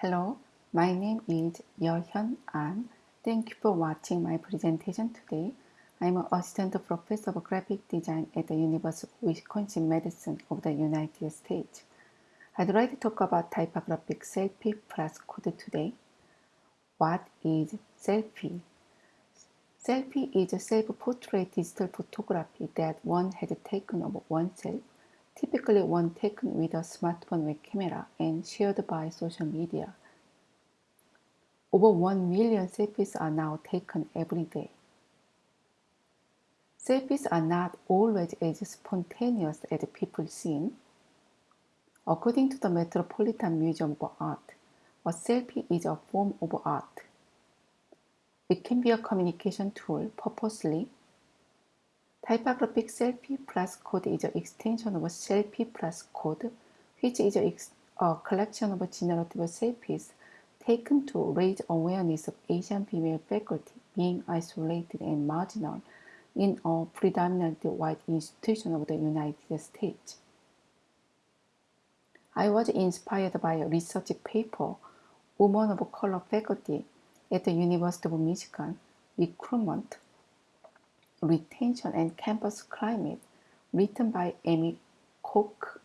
Hello, my name is Yehyun An. Thank you for watching my presentation today. I'm an assistant professor of graphic design at the University of Wisconsin-Madison of the United States. I'd like to talk about typographic selfie plus code today. What is selfie? Selfie is a self-portrait digital photography that one has taken of oneself typically one taken with a smartphone web camera and shared by social media. Over 1 million selfies are now taken every day. Selfies are not always as spontaneous as people seem. According to the Metropolitan Museum of Art, a selfie is a form of art. It can be a communication tool purposely Typographic selfie plus code is an extension of selfie plus code, which is a, a uh, collection of generative selfies taken to raise awareness of Asian female faculty being isolated and marginal in a predominantly white institution of the United States. I was inspired by a research paper, Women of Color Faculty at the University of Michigan, Recruitment Retention and Campus Climate, written by Amy Cook.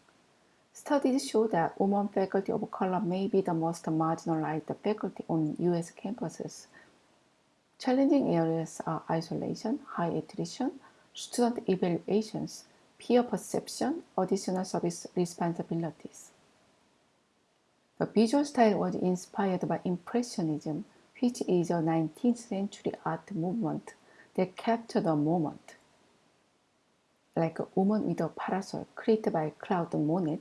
Studies show that women faculty of color may be the most marginalized faculty on U.S. campuses. Challenging areas are isolation, high attrition, student evaluations, peer perception, additional service responsibilities. The visual style was inspired by Impressionism, which is a 19th century art movement that capture the moment. Like a woman with a parasol created by Claude Monet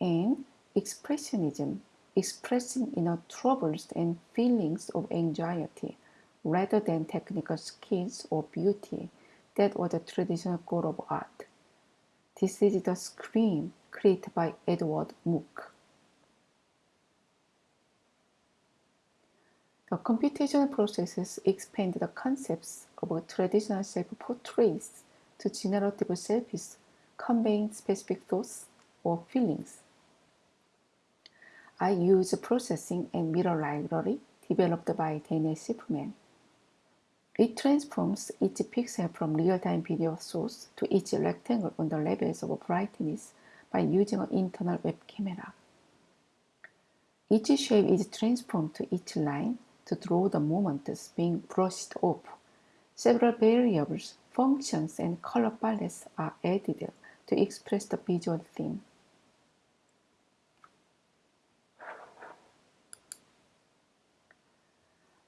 and expressionism expressing inner troubles and feelings of anxiety rather than technical skills or beauty that was the traditional goal of art. This is the scream created by Edward Munch. The computational processes expand the concepts of traditional self-portraits to generative selfies conveying specific thoughts or feelings. I use processing and mirror library developed by Daniel Shiffman. It transforms each pixel from real-time video source to each rectangle on the levels of brightness by using an internal web camera. Each shape is transformed to each line to draw the moments being brushed off. Several variables, functions, and color palettes are added to express the visual theme.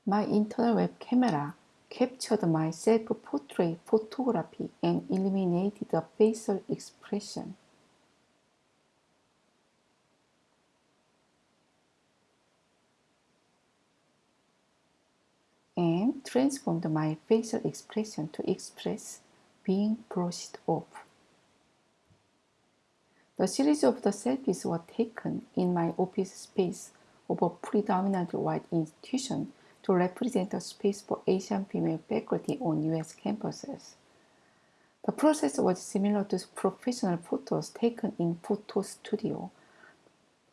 My internal web camera captured my self-portrait photography and eliminated the facial expression. and transformed my facial expression to express being brushed off. The series of the selfies were taken in my office space of a predominantly white institution to represent a space for Asian female faculty on US campuses. The process was similar to professional photos taken in photo studio.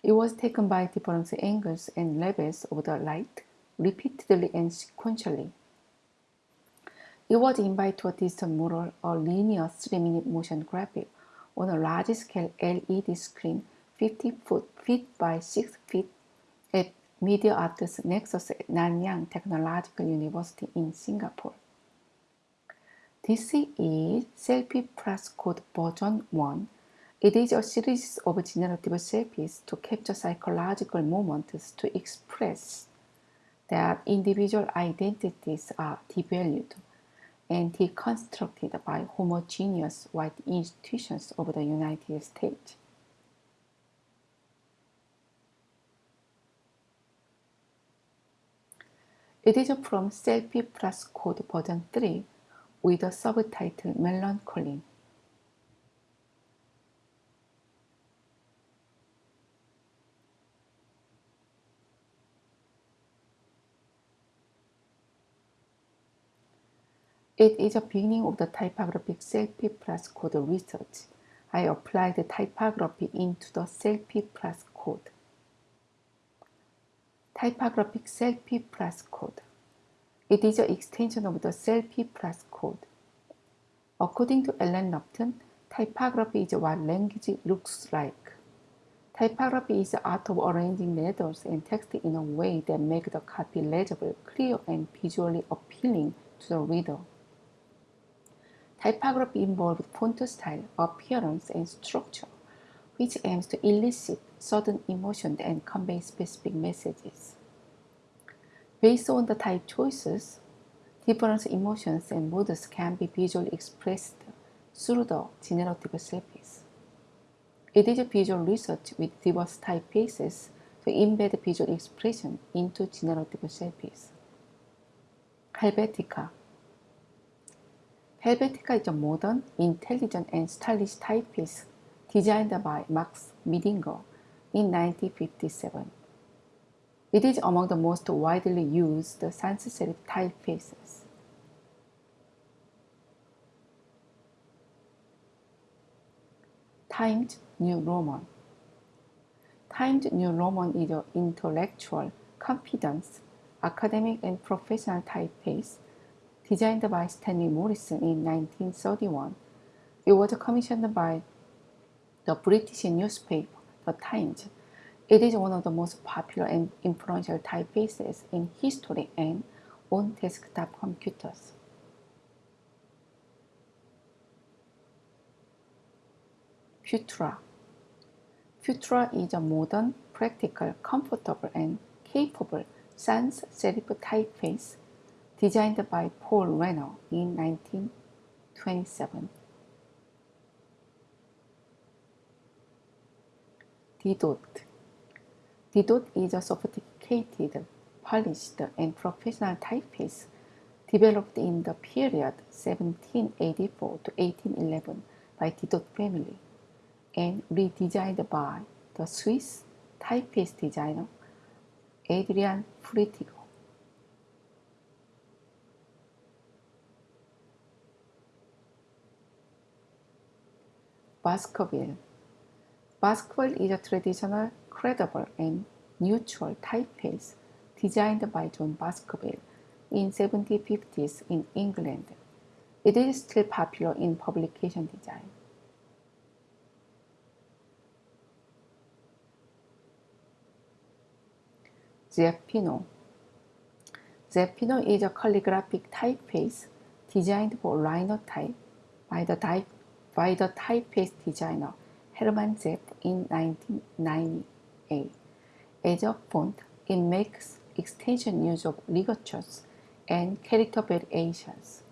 It was taken by different angles and levels of the light repeatedly and sequentially. It was invited to a digital mural, a linear 3-minute motion graphic on a large-scale LED screen 50 foot, feet by 6 feet at Media Arts Nexus at Nanyang Technological University in Singapore. This is Selfie Plus Code version 1. It is a series of generative selfies to capture psychological moments to express that individual identities are devalued and deconstructed by homogeneous white institutions of the United States. It is from Selfie Plus Code version 3 with the subtitle Melancholy. It is a beginning of the typographic selfie plus code research. I applied the typography into the selfie plus code. typographic selfie plus code. It is an extension of the selfie plus code. According to Ellen Lupton, typography is what language looks like. Typography is the art of arranging letters and text in a way that make the copy legible, clear, and visually appealing to the reader. Typography involves font style, appearance, and structure, which aims to elicit certain emotions and convey specific messages. Based on the type choices, different emotions and moods can be visually expressed through the generative selfies. It is a visual research with diverse typefaces to embed visual expression into generative selfies. Helvetica Helvetica is a modern, intelligent, and stylish typeface designed by Max Miedinger in 1957. It is among the most widely used sans serif typefaces. Times New Roman Times New Roman is an intellectual, confidence, academic, and professional typeface designed by Stanley Morison in 1931. It was commissioned by the British newspaper The Times. It is one of the most popular and influential typefaces in history and on desktop computers. Futura Futura is a modern, practical, comfortable, and capable sans serif typeface designed by Paul Renner in 1927. Didot Didot is a sophisticated, polished, and professional typeface developed in the period 1784 to 1811 by Didot family and redesigned by the Swiss typeface designer Adrian Frutiger. Baskerville. Baskerville is a traditional, credible, and neutral typeface designed by John Baskerville in 1750s in England. It is still popular in publication design. Zapfino. Zapfino is a calligraphic typeface designed for linotype by the, type, by the typeface designer Hermann Zapf in 1998. As a font, it makes extension use of ligatures and character variations.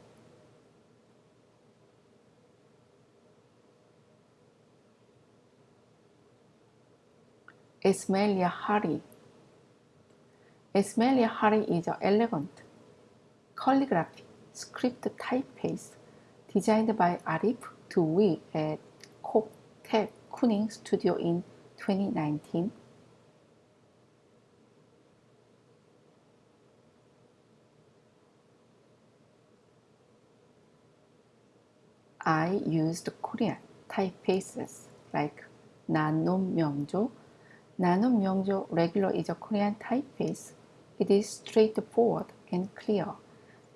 Ismailia Harri Ismailia Harri is an elegant calligraphy script typeface designed by Arif Tuwi at Koktek Kuning Studio in 2019. I used Korean typefaces like Nanum Myeongjo. Nanum Myeongjo regular is a Korean typeface it is straightforward and clear.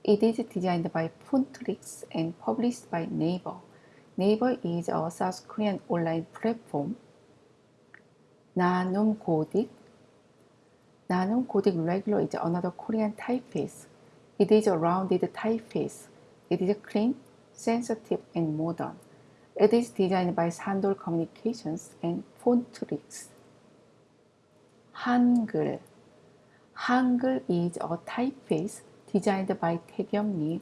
It is designed by Fontrix and published by Naver. Naver is a South Korean online platform. Nanum Godik. Nanum Godik Regular is another Korean typeface. It is a rounded typeface. It is clean, sensitive, and modern. It is designed by Sandol Communications and Fontrix. Hangul Hangul is a typeface designed by Taekyung Lee,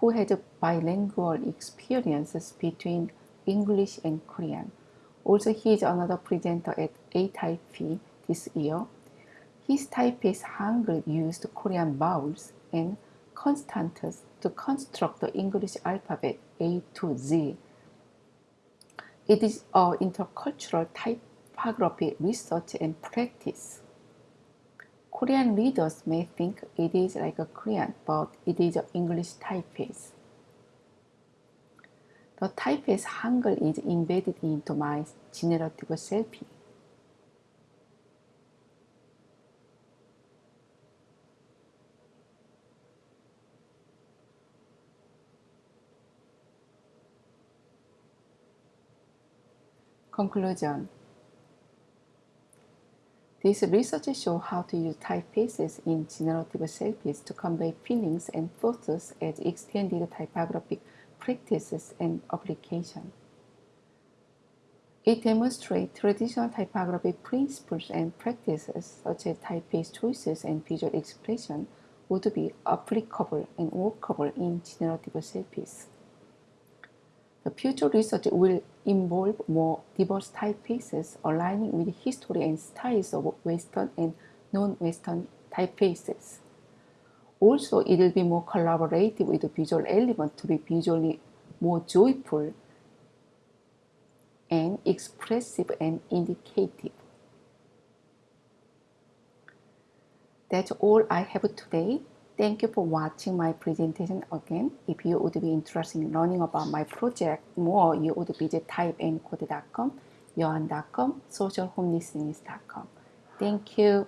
who had bilingual experiences between English and Korean. Also, he is another presenter at A-Type this year. His typeface Hangul used Korean vowels and constants to construct the English alphabet A to Z. It is an intercultural typography research and practice. Korean readers may think it is like a Korean, but it is an English typeface. The typeface Hangul is embedded into my generative selfie. Conclusion these research show how to use typefaces in generative selfies to convey feelings and thoughts as extended typographic practices and application. It demonstrates traditional typography principles and practices such as typeface choices and visual expression would be applicable and workable in generative selfies. The future research will involve more diverse typefaces aligning with history and styles of Western and non-Western typefaces. Also, it will be more collaborative with the visual element to be visually more joyful and expressive and indicative. That's all I have today. Thank you for watching my presentation again. If you would be interested in learning about my project more, you would visit typeandcode.com, yohan.com, socialhomelisteners.com. Thank you.